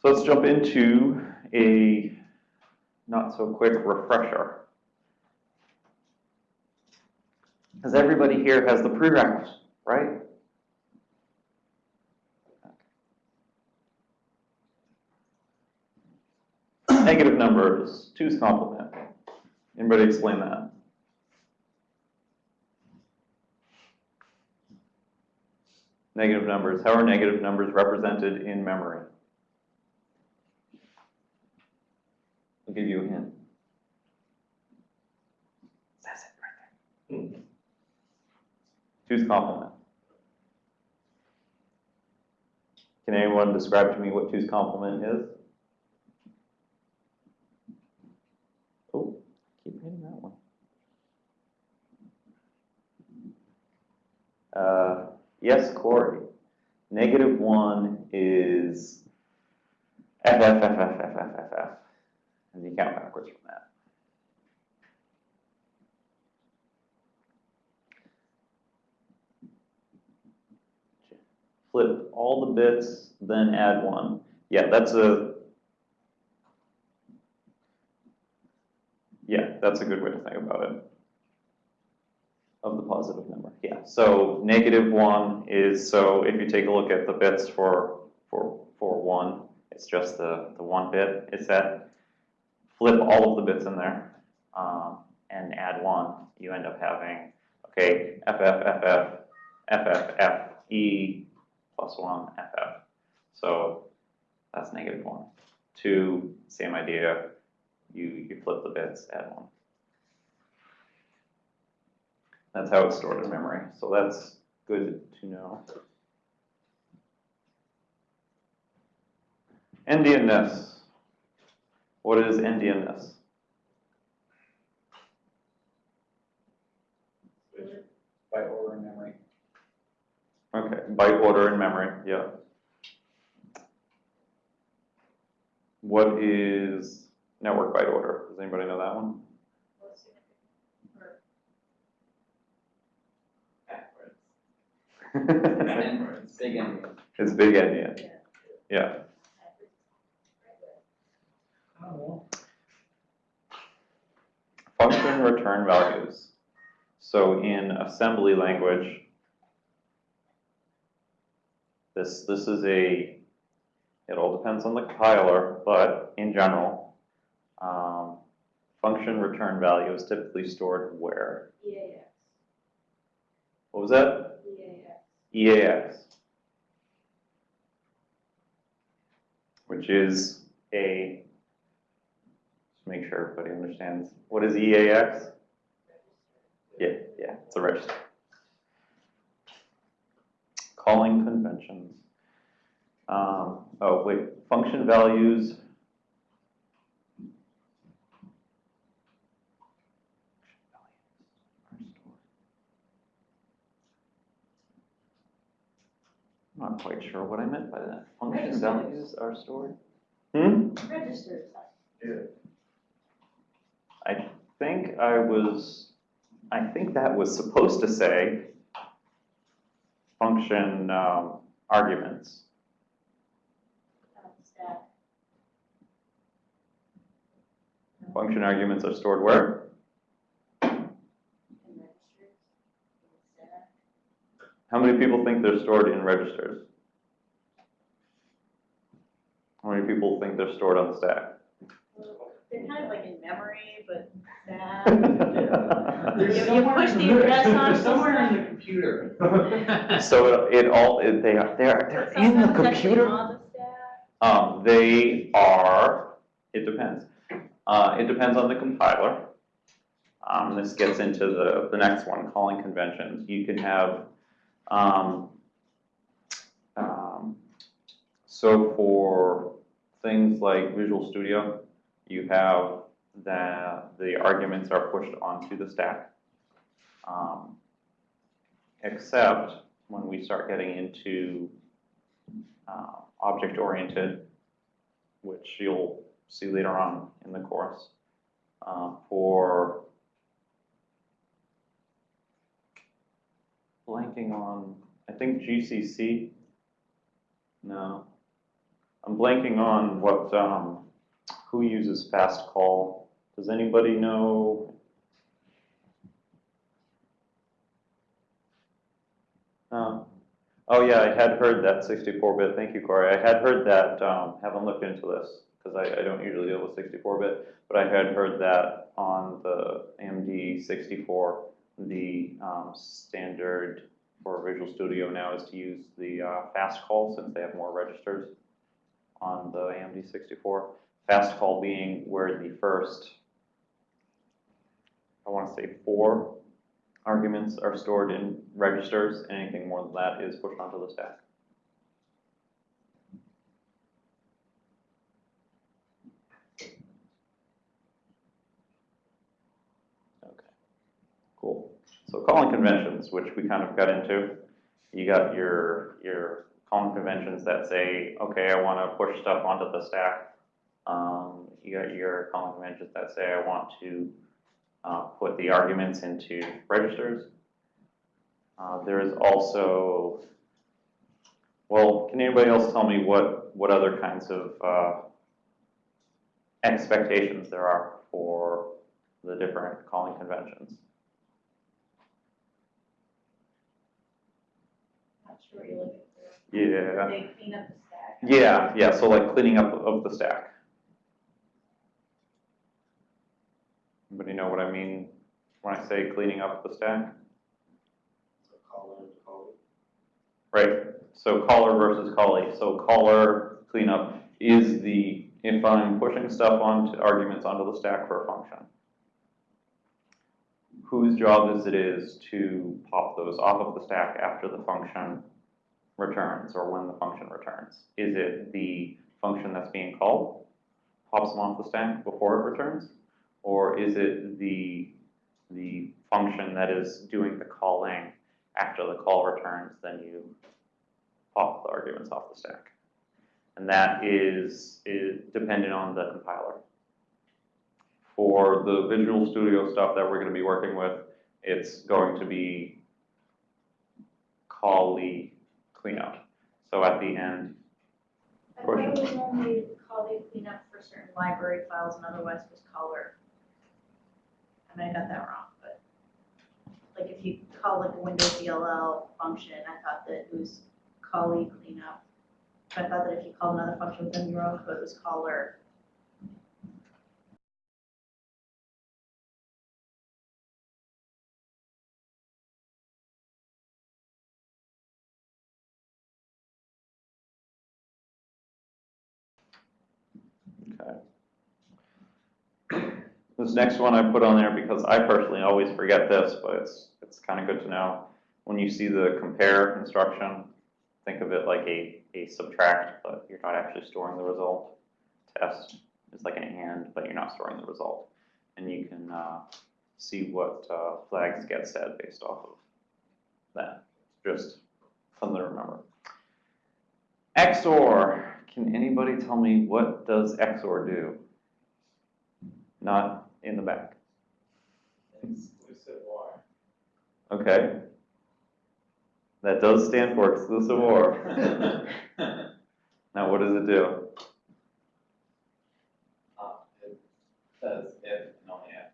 So let's jump into a not so quick refresher. Because everybody here has the prereqs, right? Negative numbers, two's complement. Anybody explain that? Negative numbers, how are negative numbers represented in memory? Give you a hint. Says it right there. Two's complement. Can anyone describe to me what two's complement is? Oh, keep hitting that one. Uh, yes, Corey. Negative one is F, And you count backwards from that. Flip all the bits, then add one. Yeah, that's a, yeah, that's a good way to think about it. Of the positive number, yeah. So negative one is, so if you take a look at the bits for, for, for one, it's just the, the one bit, it's that. Flip all of the bits in there, um, and add one, you end up having, okay, FF, FF, FF, F, E, plus one, FF. So that's negative one. Two, same idea, you, you flip the bits, add one. That's how it's stored in memory, so that's good to know. Endianness. What is endianness? by order in memory. Okay, byte order in memory, yeah. What is network byte order? Does anybody know that one? Backwards. It's big and. It's big endian, yeah. Function return values. So in assembly language, this, this is a, it all depends on the compiler, but in general, um, function return value is typically stored where? EAX, What was that? EAX. EAX. Which is a, make sure everybody understands, what is EAX? Yeah, yeah, it's a register. Calling conventions. Um, oh, wait, function values. I'm not quite sure what I meant by that. Function Registers. values are stored? Hmm? Registers. I think I was, I think that was supposed to say function um, arguments. um. Function arguments are stored where? How many people think they're stored in registers? How many people think they're stored on the stack? Well, They're kind of like in memory, but stack. They're You- you push in the address on They're somewhere in the computer. So it, it all, it- they are, they are, they're in the sometimes actually computer? On the stack. Um, they are, it depends. Uh, it depends on the compiler. Um, this gets into the, the next one, calling conventions. You can have, um, um, so for things like Visual Studio, you have that the arguments are pushed onto the stack. Um, except when we start getting into uh, object-oriented, which you'll see later on in the course. Uh, for blanking on, I think GCC. No. I'm blanking on what, um, who uses fast call. Does anybody know? Uh, Oh, yeah, I had heard that sixty-four bit, thank you, Corey. I had heard that, um, haven't looked into this, because I, I don't usually deal with sixty-four bit, but I had heard that on the AMD sixty-four, the, um, standard for Visual Studio now is to use the, uh, fast call, since they have more registers on the AMD sixty-four. Fast call being where the first, I wanna say four arguments are stored in registers, anything more than that is pushed onto the stack. Okay, cool. So calling conventions, which we kind of got into, you got your, your calling conventions that say, okay, I wanna push stuff onto the stack. Um, you got your calling conventions that say, I want to uh, put the arguments into registers. Uh, there is also, well, can anybody else tell me what, what other kinds of uh, expectations there are for the different calling conventions? Not sure you're looking for. Yeah, They clean up the stack. yeah, yeah, so like cleaning up of the stack. Anybody know what I mean when I say cleaning up the stack? Right, so caller versus callee. So caller cleanup is the, if I'm pushing stuff onto, arguments onto the stack for a function. Whose job is it is to pop those off of the stack after the function returns or when the function returns? Is it the function that's being called, pops them off the stack before it returns? Or is it the, the function that is doing the calling after the call returns, then you pop the arguments off the stack. And that is, is dependent on the compiler. For the Visual Studio stuff that we're gonna be working with, it's going to be callee cleanup. So at the end, I thought it was only callee clean for certain library files and otherwise was caller. I mean, I got that wrong, but like if you call like a Windows DLL function, I thought that it was callee cleanup. I thought that if you called another function within your own code, it was caller. This next one I put on there because I personally always forget this, but it's, it's kind of good to know. When you see the compare instruction, think of it like a, a subtract, but you're not actually storing the result. Test is like an and, but you're not storing the result. And you can uh, see what uh, flags get set based off of that. Just something to remember. XOR. Can anybody tell me what does XOR do? Not in the back. Exclusive or. Okay. That does stand for exclusive OR. Now, what does it do? Uh, it says if and only if,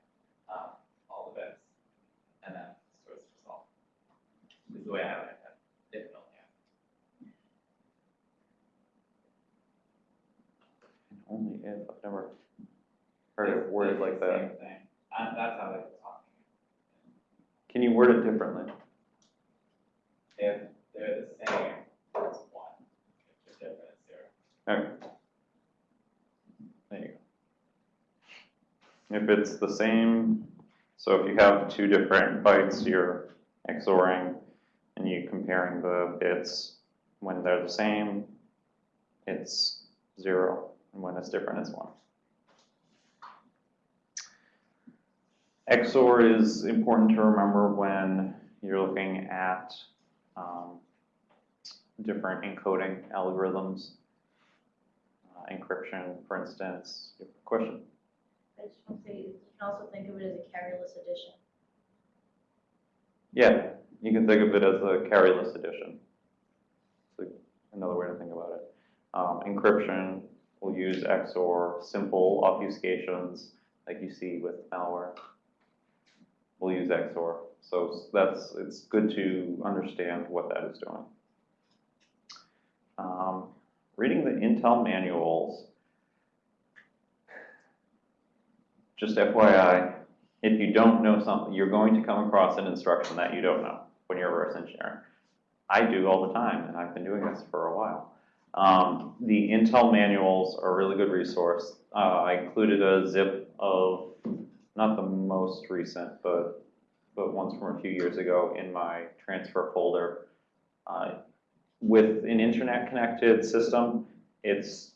um, all the bits, and then stores the result. Is the way I have it, if and only if. Only if, I've never heard it worded like that. Same thing, uh, that's how they were talking. Can you word it differently? If they're the same, it's one, if they're different, it's zero. Okay. There you go. If it's the same, so if you have two different bytes, you're XORing and you're comparing the bits, when they're the same, it's zero, and when it's different, it's one. XOR is important to remember when you're looking at um, different encoding algorithms uh, encryption, for instance. You have a Question? I just want to say, you can also think of it as a carryless addition. Yeah, you can think of it as a carryless addition. It's another way to think about it. Um, encryption, we'll use XOR, simple obfuscations, like you see with malware. We'll use XOR, so that's, it's good to understand what that is doing. Um, reading the Intel manuals, just FYI, if you don't know something, you're going to come across an instruction that you don't know when you're reverse engineering. I do all the time, and I've been doing this for a while. Um, the Intel manuals are a really good resource. Uh, I included a zip of, not the most recent, but, but ones from a few years ago in my transfer folder. Uh, with an internet connected system, it's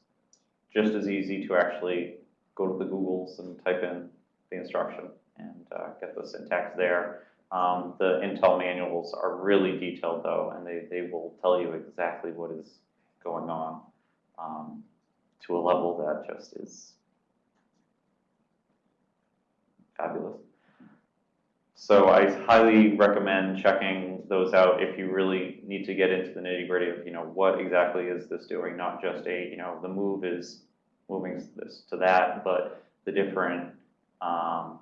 just as easy to actually go to the Googles and type in the instruction and uh, get the syntax there. Um, the Intel manuals are really detailed though, and they, they will tell you exactly what is going on um, to a level that just is fabulous. So I highly recommend checking those out if you really need to get into the nitty gritty of, you know, what exactly is this doing? Not just a, you know, the move is moving this to that, but the different um,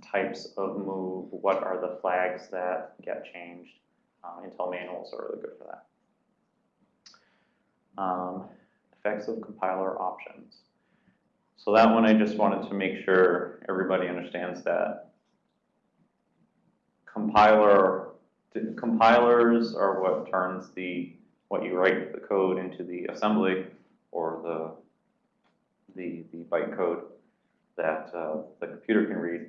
types of move, what are the flags that get changed? Um, Intel manuals are really good for that. Um, effects of compiler options. So that one I just wanted to make sure everybody understands that compiler, compilers are what turns the, what you write the code into the assembly or the, the, the byte code that uh, the computer can read.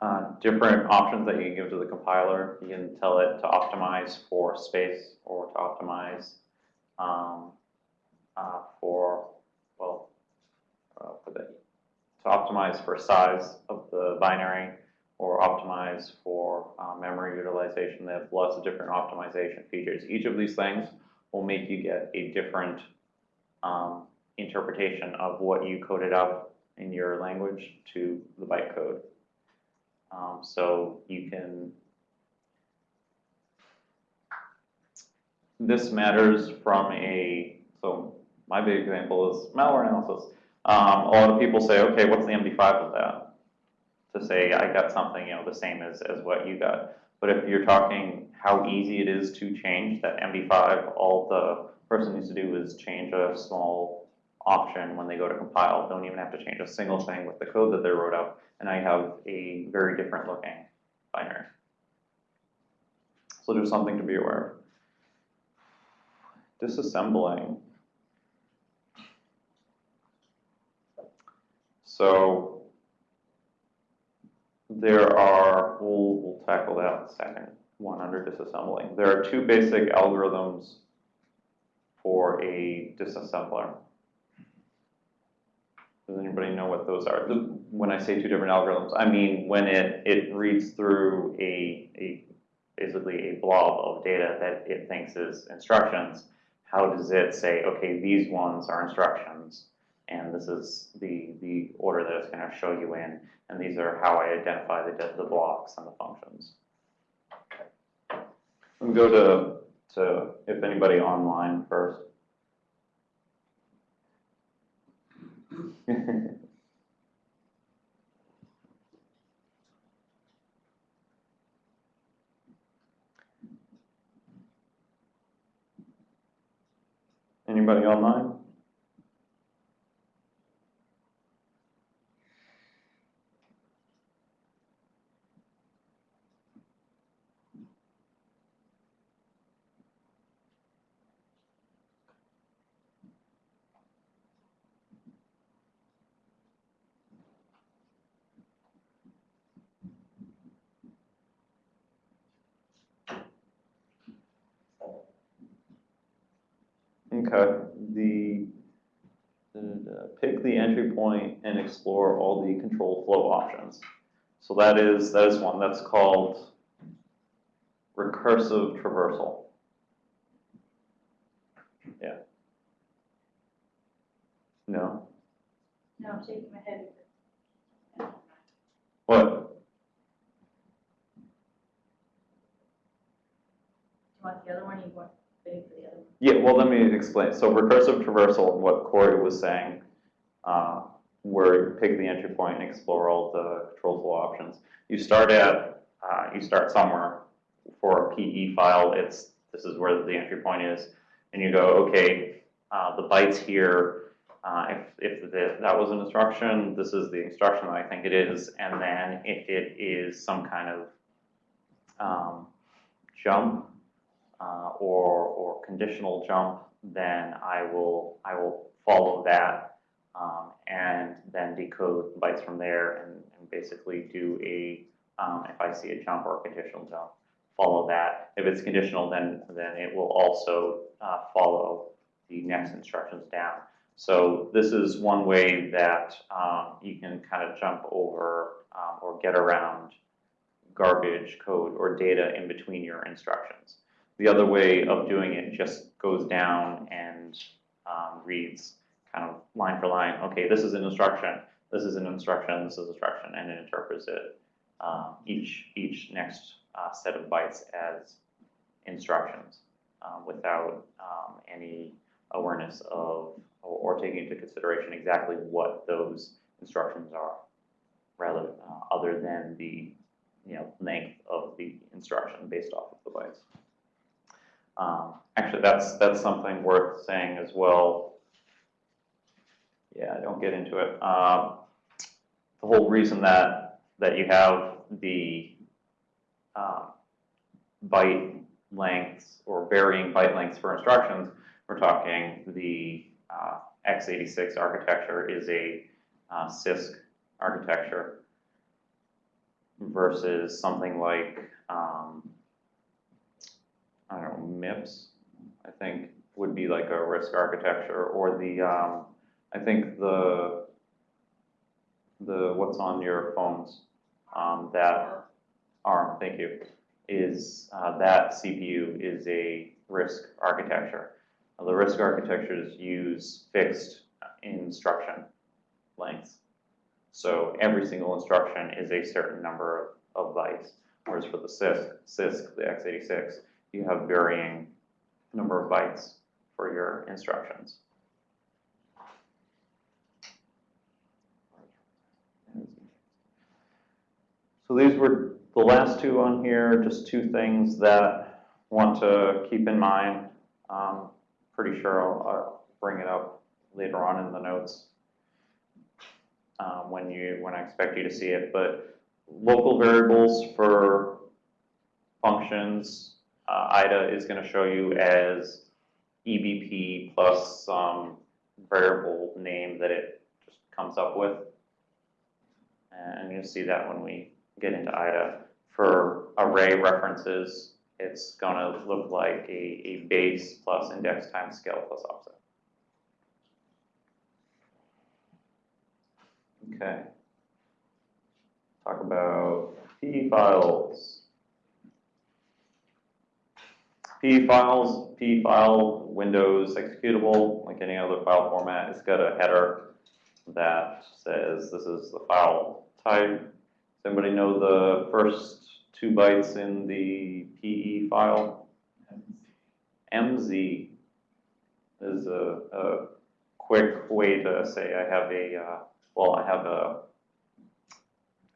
Uh, different options that you can give to the compiler. You can tell it to optimize for space or to optimize um, uh, for, uh, for the, to optimize for size of the binary or optimize for uh, memory utilization. They have lots of different optimization features. Each of these things will make you get a different um, interpretation of what you coded up in your language to the bytecode. Um, so you can, this matters from a, so my big example is malware analysis. Um, a lot of people say, okay, what's the MD5 of that? To say I got something, you know, the same as, as what you got. But if you're talking how easy it is to change that MD5, all the person needs to do is change a small option when they go to compile. Don't even have to change a single thing with the code that they wrote up, and I have a very different looking binary. So there's something to be aware of. Disassembling. So there are, we'll, we'll tackle that in a second, one under disassembling. There are two basic algorithms for a disassembler. Does anybody know what those are? The, when I say two different algorithms, I mean when it, it reads through a, a basically a blob of data that it thinks is instructions, how does it say, okay, these ones are instructions, and this is the, the order that it's going to show you in, and these are how I identify the, the blocks and the functions. Me go to, to if anybody online first. Anybody online? Okay, the, the- pick the entry point and explore all the control flow options. So that is, that is one, that's called recursive traversal. Yeah. No? No, I'm shaking my head. What? Do you want the other one, you want waiting for the other one. Yeah, well, let me explain. So recursive traversal, what Corey was saying, uh, where you pick the entry point and explore all the control flow options. You start at, uh, you start somewhere. For a PE file, it's, this is where the entry point is. And you go, okay, uh, the bytes here, uh, if, if the- that was an instruction, this is the instruction that I think it is. And then if it is some kind of um, jump, uh, or, or conditional jump, then I will, I will follow that, um, and then decode bytes from there and, and basically do a, um, if I see a jump or a conditional jump, follow that. If it's conditional, then, then it will also, uh, follow the next instructions down. So this is one way that, um, you can kind of jump over, um, or get around garbage code or data in between your instructions. The other way of doing it just goes down and um, reads kind of line for line, okay, this is an instruction, this is an instruction, this is instruction, and it interprets it, um, each, each next uh, set of bytes as instructions um, without um, any awareness of, or, or taking into consideration exactly what those instructions are, rather, uh, other than the, you know, length of the instruction based off of the bytes. Um, actually, that's, that's something worth saying as well. Yeah, don't get into it. Um, the whole reason that, that you have the, uh, byte lengths or varying byte lengths for instructions, we're talking the, uh, x86 architecture is a, uh, CISC architecture versus something like, um, I don't know, MIPS, I think would be like a RISC architecture, or the, um, I think the, the, what's on your phones, um, that ARM, thank you, is, uh, that CPU is a RISC architecture. The RISC architectures use fixed instruction lengths. So every single instruction is a certain number of, of bytes, whereas for the CISC, CISC, the x86, you have varying number of bytes for your instructions. So these were the last two on here, just two things that want to keep in mind. Um, pretty sure I'll, I'll bring it up later on in the notes um, when you, when I expect you to see it, but local variables for functions, uh, IDA is gonna show you as EBP plus some variable name that it just comes up with. And you'll see that when we get into IDA. For array references, it's gonna look like a, a base plus index times scale plus offset. Okay. Talk about PE files. PE files, PE file, Windows executable, like any other file format, it's got a header that says this is the file type. Does anybody know the first two bytes in the PE file? MZ is a, a quick way to say I have a, uh, well, I have a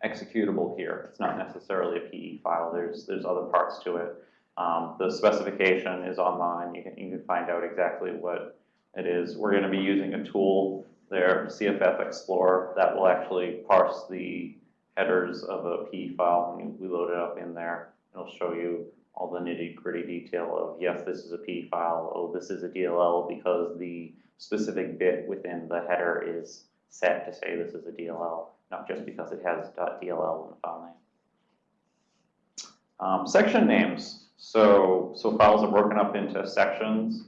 executable here. It's not necessarily a PE file. There's, there's other parts to it. Um, the specification is online. You can, you can find out exactly what it is. We're gonna be using a tool there, CFF Explorer, that will actually parse the headers of a PE file. and We load it up in there. It'll show you all the nitty gritty detail of, yes, this is a PE file. Oh, this is a DLL because the specific bit within the header is set to say this is a DLL, not just because it has .dll in the file name. Um, section names. So, so files are broken up into sections.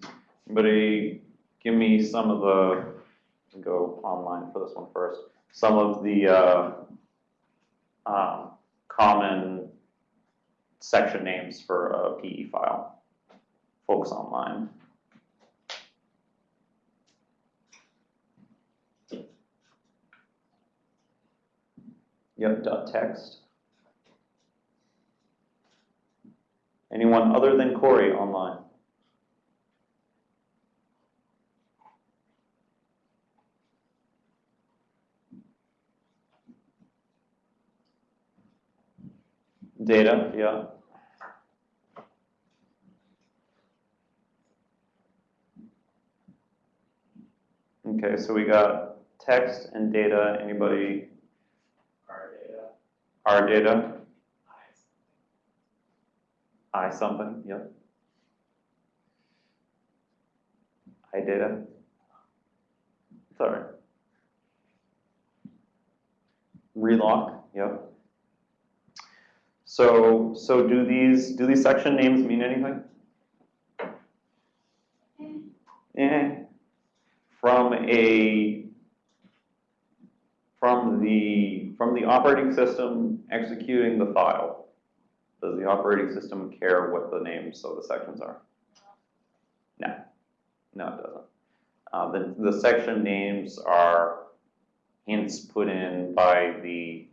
Anybody give me some of the, go online for this one first. Some of the, uh, um, common section names for a PE file. Folks online. Yep, dot text. Anyone other than Corey online? Data, yeah. Okay, so we got text and data. Anybody? Our data. Our data. I, something, yep. I data. Sorry. Reloc, yep. So, so do these, do these section names mean anything? Eh, from a, from the, from the operating system executing the file, does the operating system care what the names of the sections are? No, no, it doesn't. Uh, the, the section names are hints put in by the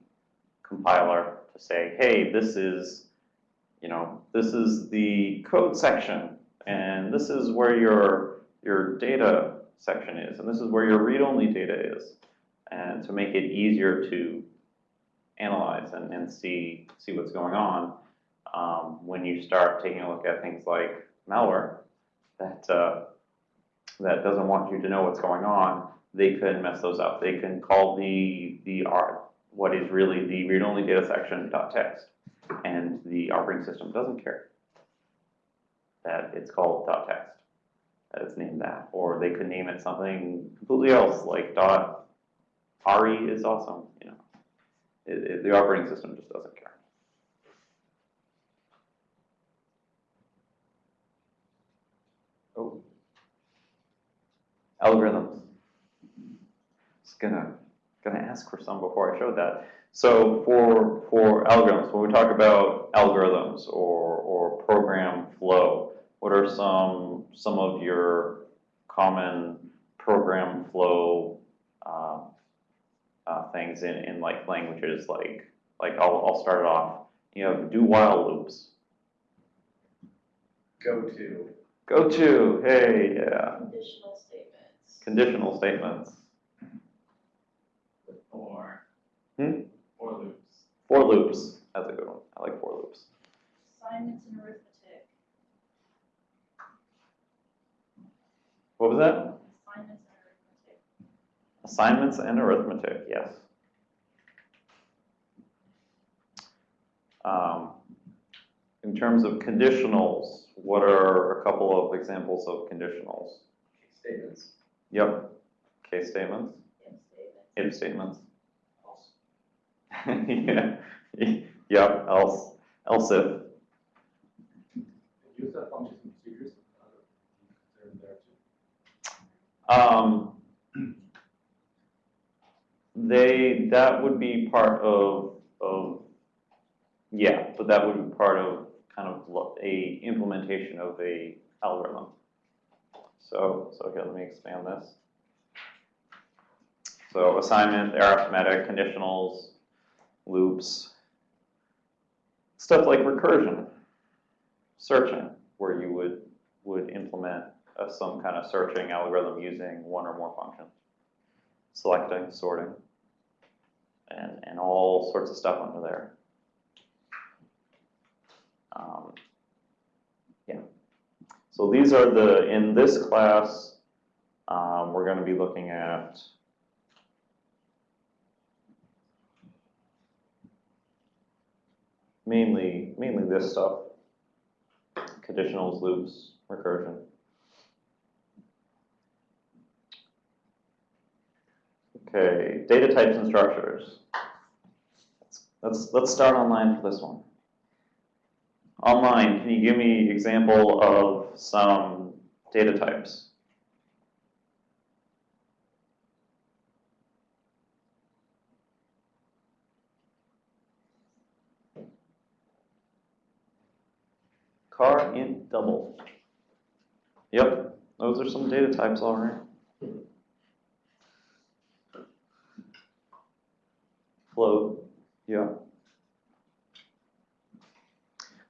compiler to say, hey, this is, you know, this is the code section, and this is where your, your data section is, and this is where your read-only data is, and to make it easier to analyze and, and see, see what's going on, um, when you start taking a look at things like malware, that, uh, that doesn't want you to know what's going on, they can mess those up. They can call the, the R, what is really the read-only data section text, and the operating system doesn't care that it's called text, it's named that, or they could name it something completely else, like RE is awesome, you know. It, it, the operating system just doesn't care. Oh. Algorithms. Just gonna, gonna ask for some before I showed that. So for, for algorithms, when we talk about algorithms or, or program flow, what are some, some of your common program flow, um, uh, things in, in like languages like, like I'll, I'll start it off. You have do while loops. go to, Go to, hey, yeah. Conditional statements. Conditional or. Hmm? Or loops. For loops, that's a good one. I like for loops. Assignments and arithmetic. What was that? Assignments and arithmetic. Assignments and arithmetic, yes. Um, in terms of conditionals, what are a couple of examples of conditionals? Statements, Yep, case statements, If statements. if statements. Yeah, yep, else, else if. Use that functions and procedures, uh, they're there too. Um, they, that would be part of, of, yeah, but that would be part of kind of a implementation of a algorithm. So, so here, let me expand this. So assignment, arithmetic, conditionals, loops, stuff like recursion, searching, where you would, would implement uh, some kind of searching algorithm using one or more functions. Selecting, sorting, and, and all sorts of stuff under there. Um. So these are the, in this class, um, we're gonna be looking at mainly, mainly this stuff. Conditionals, loops, recursion. Okay, data types and structures. Let's, let's start online for this one. Online, can you give me example of some data types? Char int double. Yep, those are some data types, all right. Float, yeah.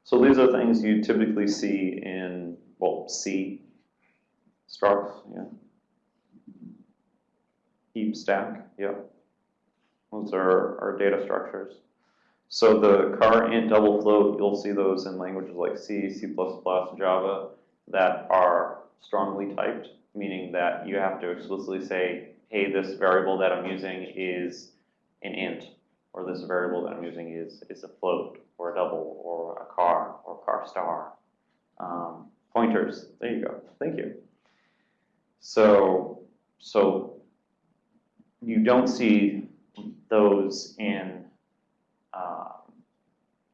So these are things you typically see in, well, C, structs, yeah. Heap stack, yeah. Those are, our data structures. So the char int double float, you'll see those in languages like C, C++, Java that are strongly typed, meaning that you have to explicitly say, hey, this variable that I'm using is an int, or this variable that I'm using is, is a float, or a double, or a char, or char star. Um, pointers, there you go, thank you. So, so you don't see those in, um,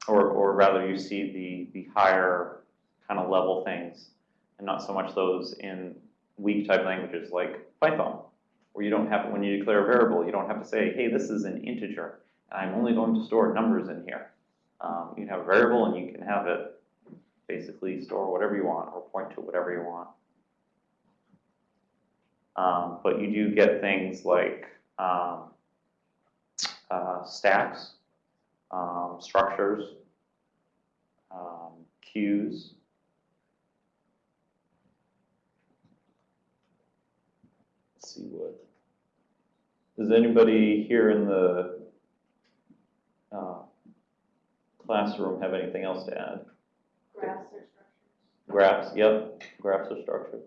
or, or rather you see the, the higher kind of level things, and not so much those in weak type languages like Python, where you don't have, when you declare a variable, you don't have to say, hey, this is an integer, I'm only going to store numbers in here. Um, you can have a variable and you can have it basically store whatever you want or point to whatever you want. Um, but you do get things like um, uh, stacks, um, structures, um, queues. Let's see what. Does anybody here in the uh, classroom have anything else to add? Graphs or structures? Graphs, yep, graphs are structures.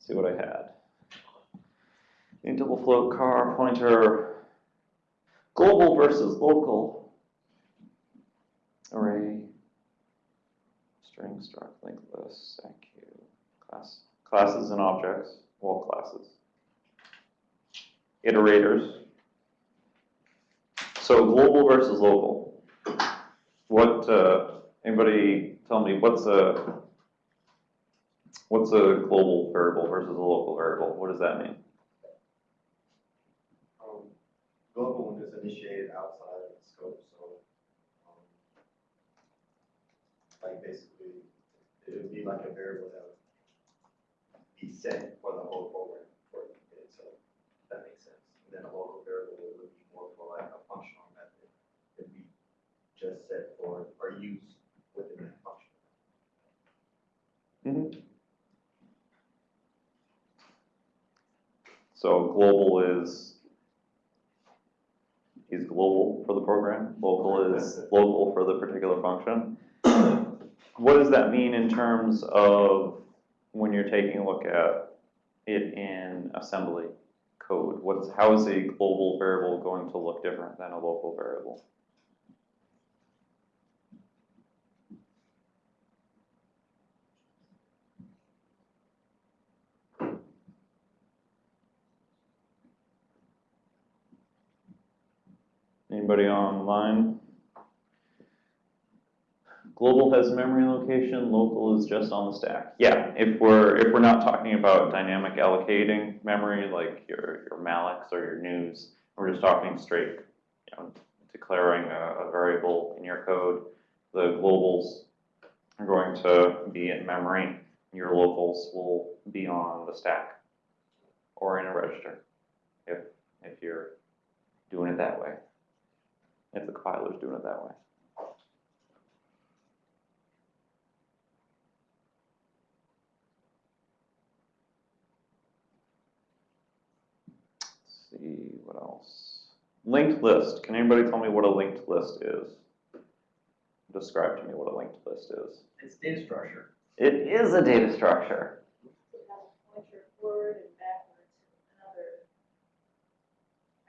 See what I had. Double float char pointer, global versus local. Array, string struct linked list, you. Class, classes and objects, all classes. Iterators. So global versus local. What, uh, Anybody tell me what's a, what's a global variable versus a local variable? What does that mean? Um, global one is initiated outside of the scope, so, um, like basically, it would be like a variable that would be set for the whole program for it, so that makes sense. And then a local variable would be more for like a functional method, it'd be just set for, or used within that function. Mhm. So global is, is global for the program, local is local for the particular function. What does that mean in terms of when you're taking a look at it in assembly code? What's, how is a global variable going to look different than a local variable? Anybody online? Global has memory location, local is just on the stack. Yeah, if we're, if we're not talking about dynamic allocating memory, like your, your mallocs or your news, we're just talking straight, you know, declaring a, a variable in your code, the globals are going to be in memory, your locals will be on the stack or in a register, if, if you're doing it that way if the compiler's doing it that way. Let's see, what else? Linked list. Can anybody tell me what a linked list is? Describe to me what a linked list is. It's data structure. It is a data structure. It has a pointer forward and backwards, another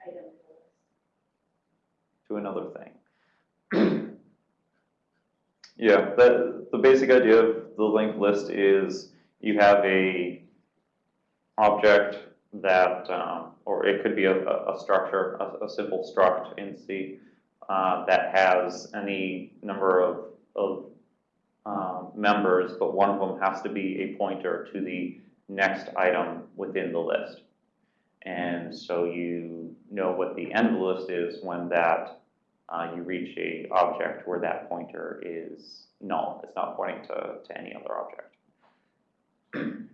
item in the list. To another thing. yeah, the, the basic idea of the linked list is you have a object that, um, or it could be a, a, a structure, a, a simple struct in C, uh, that has any number of, of um, members, but one of them has to be a pointer to the next item within the list. And so you know what the end of the list is when that uh, you reach a object where that pointer is null. It's not pointing to, to any other object.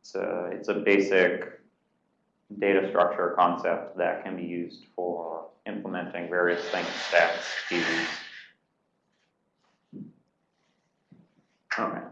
It's a, it's a basic data structure concept that can be used for implementing various things, stacks. All right.